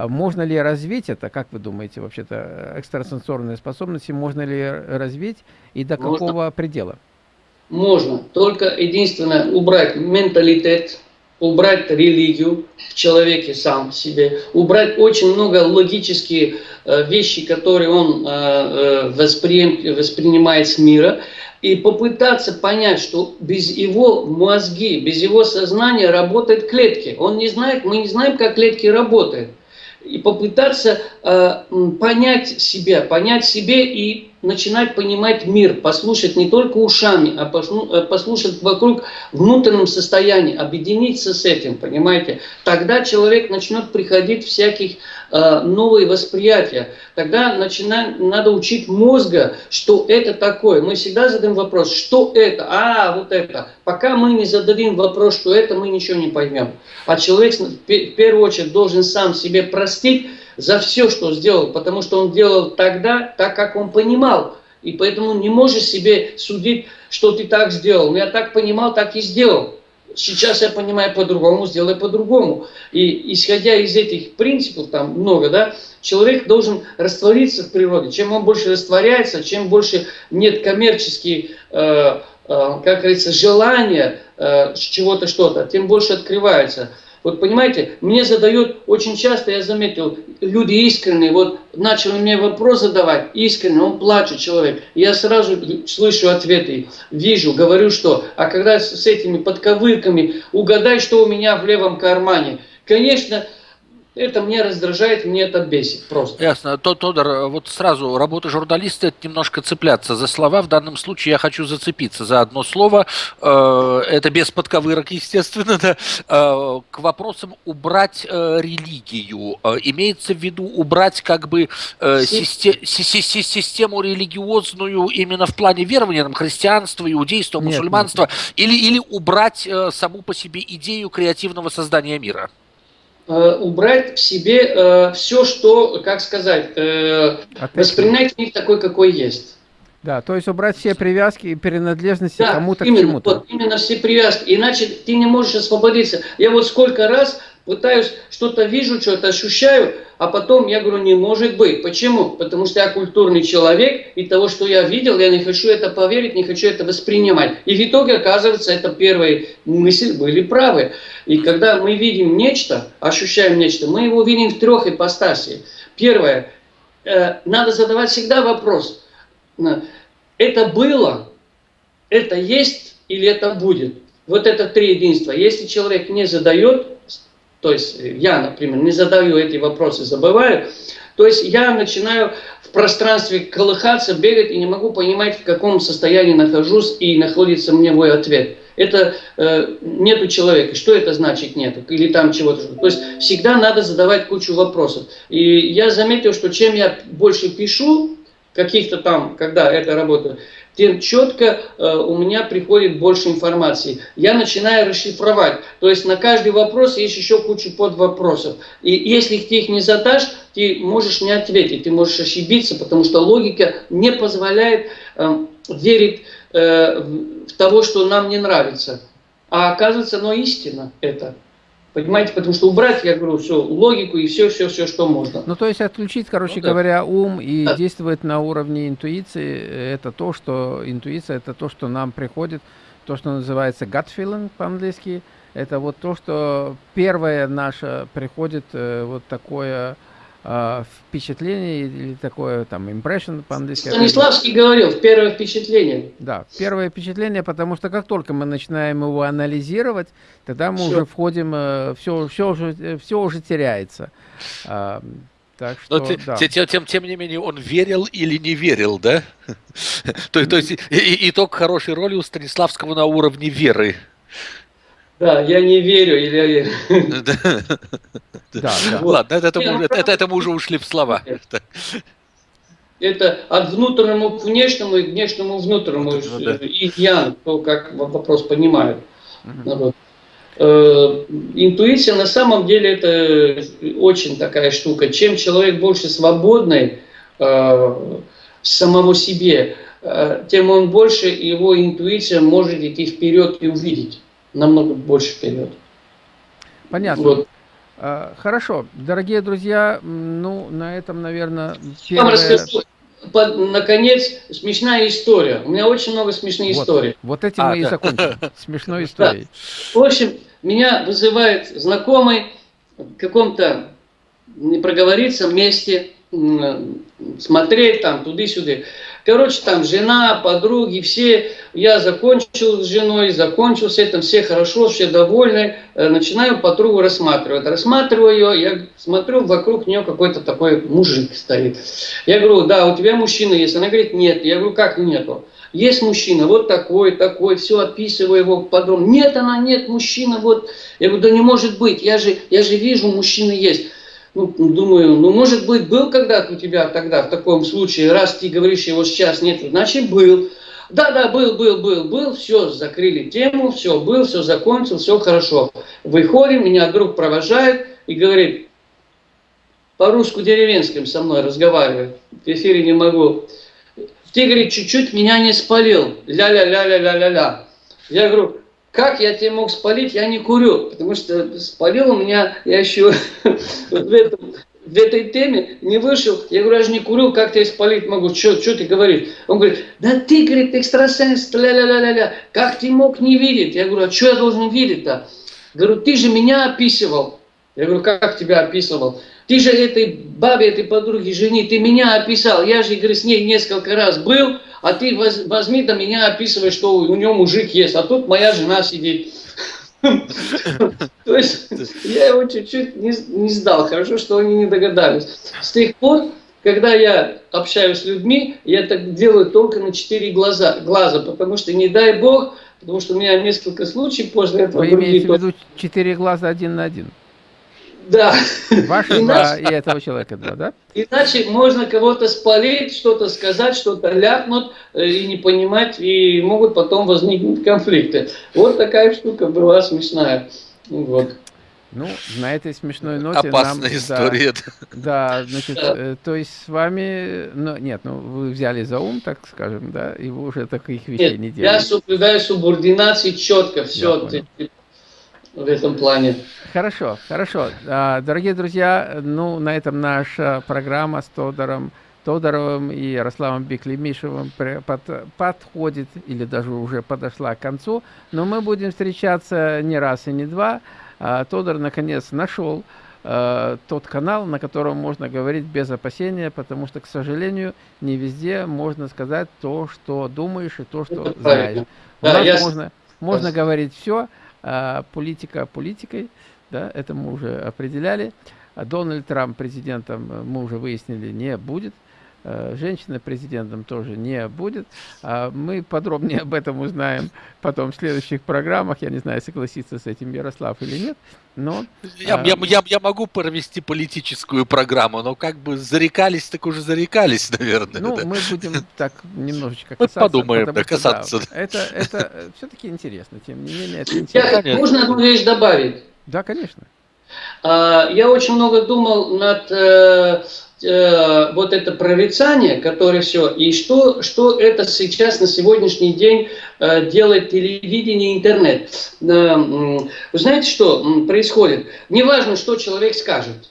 А можно ли развить это, как вы думаете, вообще-то, экстрасенсорные способности, можно ли развить и до можно. какого предела? Можно, только единственное, убрать менталитет, убрать религию в человеке сам себе, убрать очень много логические э, вещи, которые он э, э, воспри, воспринимает с мира, и попытаться понять, что без его мозги, без его сознания работают клетки. Он не знает, мы не знаем, как клетки работают. И попытаться э, понять себя, понять себе и начинать понимать мир, послушать не только ушами, а э, послушать вокруг внутреннем состоянии, объединиться с этим, понимаете? Тогда человек начнет приходить всяких э, новые восприятия. Тогда начинает, надо учить мозга, что это такое. Мы всегда задаем вопрос, что это? А, вот это. Пока мы не зададим вопрос, что это, мы ничего не поймем. А человек в первую очередь должен сам себе простить, за все, что сделал, потому что он делал тогда так, как он понимал. И поэтому не можешь себе судить, что ты так сделал. Но я так понимал, так и сделал. Сейчас я понимаю по-другому, сделай по-другому. И исходя из этих принципов, там много, да, человек должен раствориться в природе. Чем он больше растворяется, чем больше нет коммерческих, э, э, как говорится, желания э, чего-то, что-то, тем больше открывается. Вот понимаете, мне задают очень часто, я заметил, люди искренние, вот начали мне вопрос задавать, искренне, он плачет человек. Я сразу слышу ответы, вижу, говорю, что, а когда с этими подковырками, угадай, что у меня в левом кармане. Конечно, это мне раздражает, мне это бесит просто. Ясно. Тодор, вот сразу, работа журналиста – это немножко цепляться за слова. В данном случае я хочу зацепиться за одно слово. Э, это без подковырок, естественно. Да. Э, к вопросам убрать э, религию. Имеется в виду убрать как бы систему религиозную именно в плане верования, там, христианства, иудейства, мусульманства, нет, нет. Или, или убрать саму по себе идею креативного создания мира? Э, убрать в себе э, все, что, как сказать, э, воспринять мир такой, какой есть. Да, то есть убрать все привязки и принадлежности да, кому-то к чему-то. Вот, именно все привязки, иначе ты не можешь освободиться. Я вот сколько раз пытаюсь, что-то вижу, что-то ощущаю, а потом я говорю, не может быть. Почему? Потому что я культурный человек, и того, что я видел, я не хочу это поверить, не хочу это воспринимать. И в итоге, оказывается, это первые мысли были правы. И когда мы видим нечто, ощущаем нечто, мы его видим в трех ипостасиях. Первое, э, надо задавать всегда вопрос, это было, это есть или это будет? Вот это три единства. Если человек не задает, то есть я, например, не задаю эти вопросы, забываю, то есть я начинаю в пространстве колыхаться, бегать и не могу понимать, в каком состоянии нахожусь и находится мне мой ответ. Это э, нету человека. Что это значит нету? Или там чего-то. То есть всегда надо задавать кучу вопросов. И я заметил, что чем я больше пишу, каких-то там, когда это работает, тем четко э, у меня приходит больше информации. Я начинаю расшифровать. То есть на каждый вопрос есть еще куча подвопросов. И если ты их не задашь, ты можешь не ответить, ты можешь ошибиться, потому что логика не позволяет э, верить э, в того, что нам не нравится. А оказывается, оно истина это. Понимаете, потому что убрать, я говорю, все, логику и все, все, все, что можно. Ну, то есть отключить, короче ну, да. говоря, ум и да. действовать на уровне интуиции, это то, что, интуиция, это то, что нам приходит, то, что называется gut feeling по-английски, это вот то, что первое наше приходит, э, вот такое э, впечатление или такое там impression по-английски. Станиславский говорил, первое впечатление. Да, первое впечатление, потому что как только мы начинаем его анализировать, тогда мы все. уже входим, э, все, все, уже, все уже теряется. А, так что, Но да. тем, тем, тем не менее, он верил или не верил, да? то, то есть итог хорошей роли у Станиславского на уровне веры. Да, я не верю или я верю. Да, да. Ладно, это, это, мы, это, это мы уже ушли в слова. Это от внутреннего к внешнему и к внешнему к внутреннему. Вот да. И я, то как вопрос понимает. Угу. Вот. Э, интуиция на самом деле это очень такая штука. Чем человек больше свободный э, самому себе, э, тем он больше его интуиция может идти вперед и увидеть намного больше вперед. Понятно. Вот. А, хорошо, дорогие друзья, ну, на этом, наверное, первое... Я вам расскажу, под, наконец, смешная история. У меня очень много смешных вот, историй. Вот этим а, мы да. и закончим. Смешной историей. Да. В общем, меня вызывает знакомый в каком-то, не проговориться, месте, смотреть там, туды-сюда. Короче, там жена, подруги, все, я закончил с женой, закончил с этим, все хорошо, все довольны. Э, начинаю подругу рассматривать. Рассматриваю ее, я смотрю, вокруг нее какой-то такой мужик стоит. Я говорю, да, у тебя мужчина есть. Она говорит, нет. Я говорю, как нету? Есть мужчина, вот такой, такой, все описываю его подробно. Нет, она, нет, мужчина, вот. Я говорю, да не может быть, я же, я же вижу, мужчина есть ну, думаю, ну, может быть, был когда-то у тебя тогда в таком случае, раз ты говоришь, его сейчас нет, значит, был. Да, да, был, был, был, был, все, закрыли тему, все, был, все закончил, все хорошо. Выходим, меня друг провожает и говорит, по-русски деревенским со мной разговаривает, в эфире не могу. Ты, говорит, чуть-чуть меня не спалил, ля-ля-ля-ля-ля-ля-ля. Я говорю, как я тебе мог спалить? Я не курю, потому что спалил у меня, я еще в, этом, в этой теме не вышел. Я говорю, я же не курю, как тебя спалить могу? Что ты говоришь? Он говорит, да ты, говорит, экстрасенс, ля-ля-ля-ля-ля, как ты мог не видеть? Я говорю, а что я должен видеть-то? Говорю, ты же меня описывал. Я говорю, как тебя описывал? Ты же этой бабе, этой подруге, жене, ты меня описал. Я же, говорю, с ней несколько раз был, а ты возьми до меня описывай, что у него мужик есть, а тут моя жена сидит. То есть я его чуть-чуть не, не сдал. Хорошо, что они не догадались. С тех пор, когда я общаюсь с людьми, я так делаю только на четыре глаза, глаза, потому что не дай бог, потому что у меня несколько случаев после этого... Вы имеете в виду четыре глаза один на один? Да. Ваши два и этого человека два, да? Иначе можно кого-то спалить, что-то сказать, что-то ляпнуть э, и не понимать, и могут потом возникнуть конфликты. Вот такая штука была смешная. Вот. Ну, на этой смешной ноте Опасная нам, история. Да, да значит. Э, то есть с вами, ну, нет, ну, вы взяли за ум, так скажем, да, и вы уже таких вещей нет, не делаете. я соблюдаю субординацию четко, все, в этом плане. Хорошо, хорошо. А, дорогие друзья, ну, на этом наша программа с Тодором, Тодоровым и Ярославом Беклемишевым под, подходит или даже уже подошла к концу. Но мы будем встречаться не раз и не два. А, Тодор, наконец, нашел а, тот канал, на котором можно говорить без опасения, потому что, к сожалению, не везде можно сказать то, что думаешь и то, что знаешь. У да, нас я... можно, можно говорить все, а, политика политикой, да, это мы уже определяли. А Дональд Трамп президентом, э, мы уже выяснили, не будет. Э, женщина президентом тоже не будет. А мы подробнее об этом узнаем потом в следующих программах. Я не знаю, согласится с этим Ярослав или нет. Но, я, а... я, я, я могу провести политическую программу, но как бы зарекались, так уже зарекались, наверное. Ну, да. мы будем так немножечко касаться. Мы подумаем, да, касаться. да, это, это все-таки интересно, тем не менее. Это интересно. Я, можно одну вещь добавить? Да, конечно. А, я очень много думал над э, вот это прорицание, которое все, и что, что это сейчас на сегодняшний день э, делает телевидение и интернет. Э, вы знаете, что происходит? Неважно, что человек скажет.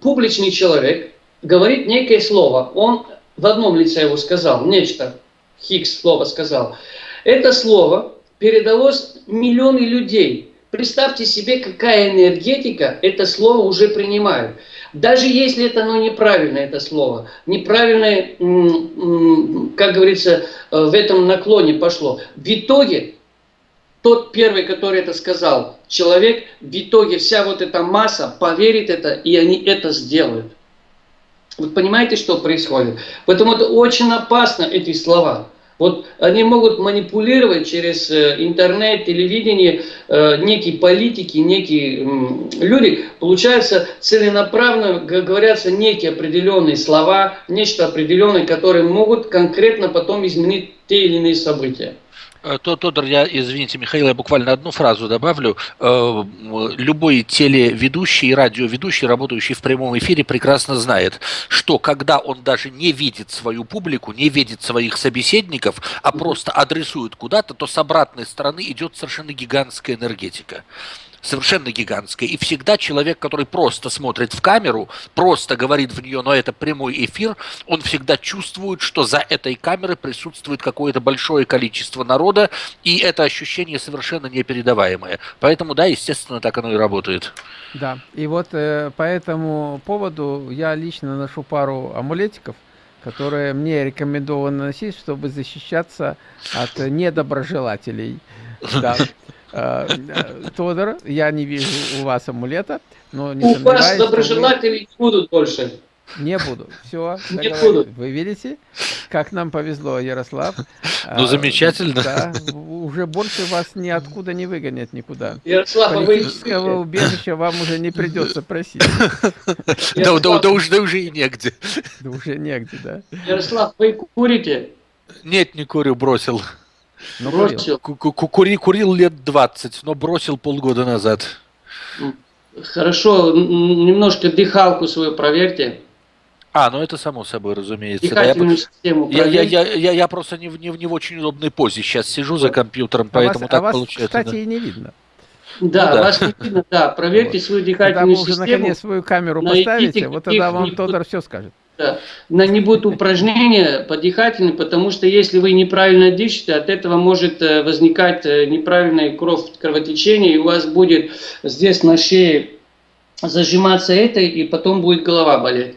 Публичный человек говорит некое слово. Он в одном лице его сказал, нечто, Хикс слово сказал. Это слово передалось миллионы людей. Представьте себе, какая энергетика это слово уже принимает. Даже если это ну, неправильное это слово, неправильное, как говорится, э, в этом наклоне пошло. В итоге, тот первый, который это сказал, человек, в итоге вся вот эта масса поверит это, и они это сделают. Вы понимаете, что происходит? Поэтому это очень опасно, эти слова. Вот они могут манипулировать через э, интернет, телевидение, э, некие политики, некие люди. Получается, целенаправленно говорятся некие определенные слова, нечто определенное, которые могут конкретно потом изменить те или иные события. Э, Тодор, я, извините, Михаил, я буквально одну фразу добавлю. Э, любой телеведущий и радиоведущий, работающий в прямом эфире, прекрасно знает, что когда он даже не видит свою публику, не видит своих собеседников, а просто адресует куда-то, то с обратной стороны идет совершенно гигантская энергетика совершенно гигантская. И всегда человек, который просто смотрит в камеру, просто говорит в нее, но это прямой эфир, он всегда чувствует, что за этой камерой присутствует какое-то большое количество народа, и это ощущение совершенно непередаваемое. Поэтому, да, естественно, так оно и работает. Да, и вот э, по этому поводу я лично ношу пару амулетиков, которые мне рекомендовано носить, чтобы защищаться от недоброжелателей. Да. Э, э, Тодор, я не вижу у вас амулета, но не У вас доброжелателей не будут больше. Не буду. Все, не буду. Вы видите, как нам повезло, Ярослав. Ну, замечательно. Да, уже больше вас ниоткуда не выгонят никуда. Ярослав, а Политического вы... убежища вам уже не придется просить. Да, да, да, уже, да уже и негде. Да уже негде, да. Ярослав, вы курите? Нет, не курю, бросил. Но бросил. Курил, курил лет 20, но бросил полгода назад. Хорошо, немножко дыхалку свою проверьте. А, ну это само собой, разумеется. Дыхательную да, систему я, я, я, я, я просто не в, не, в, не в очень удобной позе сейчас сижу за компьютером, а поэтому вас, так а вас, получается. кстати, да. и не видно. Да, ну, да, вас не видно, да. Проверьте вот. свою дыхательную Когда систему. Когда вы уже наконец свою камеру поставите, вот тогда вам Тодор все скажет. На не будет упражнения по дыхательной, потому что если вы неправильно дышите, от этого может э, возникать э, неправильное кровь, кровотечение, и у вас будет здесь на шее зажиматься это, и потом будет голова болеть.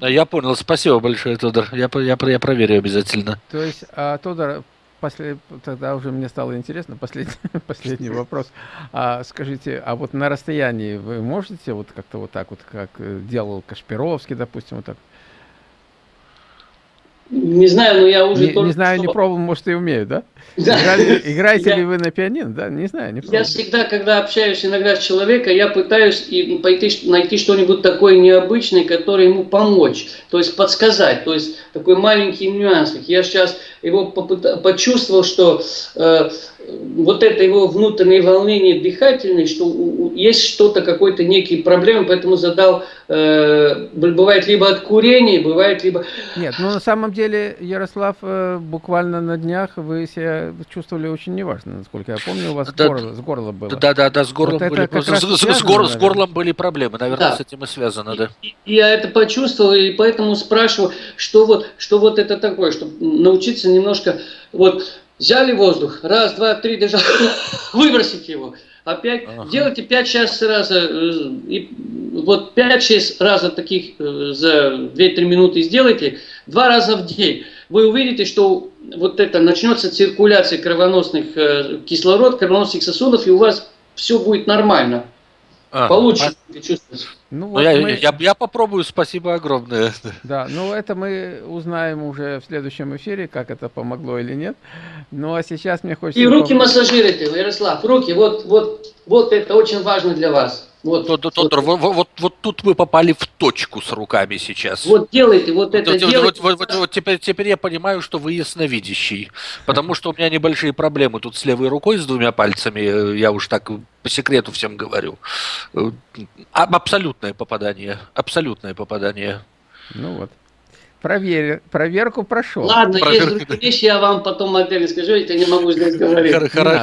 Я понял, спасибо большое, Тодор. Я, я, я проверю обязательно. То есть, а, Тодор, после, тогда уже мне стало интересно, последний, последний вопрос. А, скажите, а вот на расстоянии вы можете вот как-то вот так вот, как э, делал Кашпировский, допустим, вот так? Не знаю, но я уже не, не знаю, что... не пробовал, может и умею, да? Да. Играете я... ли вы на пианино, да? Не знаю, не. Я всегда, когда общаюсь иногда с человеком, я пытаюсь и пойти найти что-нибудь такое необычное, которое ему помочь, то есть подсказать, то есть такой маленький нюанс. Я сейчас его почувствовал, что э, вот это его внутреннее волнение дыхательное, что есть что-то, какой-то некий проблемы, поэтому задал, э, бывает либо от курения, бывает либо... Нет, ну на самом деле, Ярослав, э, буквально на днях вы себя чувствовали очень неважно, насколько я помню, у вас да, горло, с горлом было. Да, да, да, с горлом вот были, с, связано, с, с, гор, с горлом были проблемы, наверное, да. с этим и связано, да. И, я это почувствовал, и поэтому спрашиваю, что вот, что вот это такое, чтобы научиться немножко, вот, Взяли воздух, раз, два, три, дышать, выбросите его. Опять ага. делайте 5-6 раз, э, и вот 5-6 раза таких э, за 2-3 минуты сделайте, два раза в день. Вы увидите, что вот это начнется циркуляция кровоносных э, кислород, кровоносных сосудов, и у вас все будет нормально. А, Получше Ну, ну, вот я, мы... я, я попробую, спасибо огромное. Да, ну это мы узнаем уже в следующем эфире, как это помогло или нет. Ну а сейчас мне хочется... И руки массажируйте, Ярослав, руки, вот, вот, вот это очень важно для вас. Вот, Тодор, вот, вот, вот, вот тут вы попали в точку с руками сейчас. Вот делайте, вот это вот, делайте. Вот, вот, вот, теперь, теперь я понимаю, что вы ясновидящий, потому что у меня небольшие проблемы тут с левой рукой, с двумя пальцами, я уж так по секрету всем говорю. Абсолютное попадание, абсолютное попадание. Ну вот. Проверь, проверку прошел. Ладно, Проверка. есть другие вещи, я вам потом отдельно скажу, я не могу здесь говорить. Хорошо, я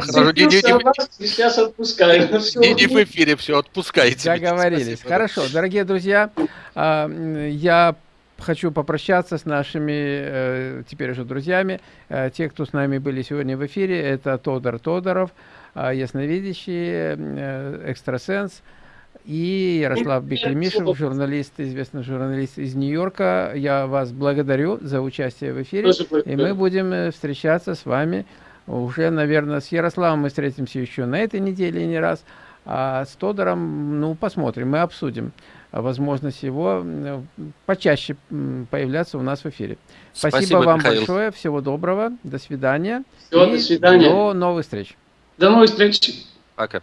хорошо. Не, не, не, вас, сейчас отпускаю. Не, не в эфире все, отпускайте. Договорились. Хорошо, дорогие друзья, а, я хочу попрощаться с нашими э, теперь уже друзьями. Э, те, кто с нами были сегодня в эфире, это Тодор Тодоров, а, ясновидящий, э, экстрасенс, и Ярослав Беклемишев, журналист, известный журналист из Нью-Йорка. Я вас благодарю за участие в эфире. И мы будем э, встречаться с вами уже, наверное, с Ярославом мы встретимся еще на этой неделе не раз. А с Тодором, ну, посмотрим, мы обсудим возможность его почаще появляться у нас в эфире. Спасибо, Спасибо вам Михаил. большое, всего доброго, до свидания. Всего, до свидания. До новых встреч. До новых встреч. Пока.